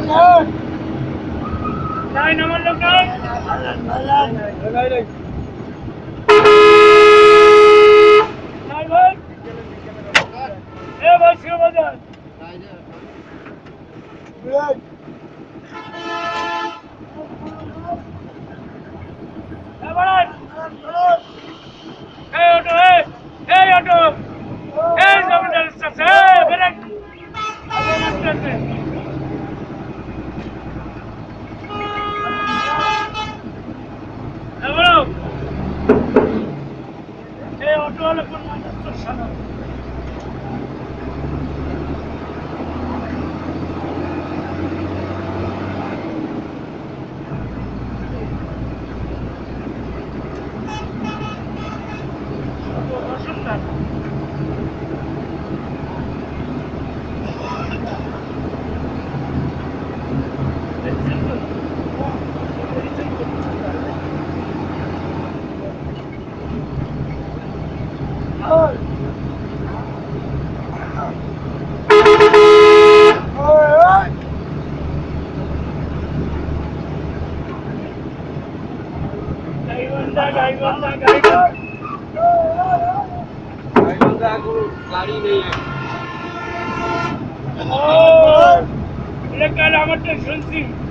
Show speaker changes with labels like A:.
A: mình lên
B: Đây nó mình lên đây
A: Lên lên Lên đây đi
B: Đây bên Đây bên siêu bên đây Đây đi
A: Lên
B: solo con nuestro.
A: গাড়ি নেই
B: ও আমারটা শুনছি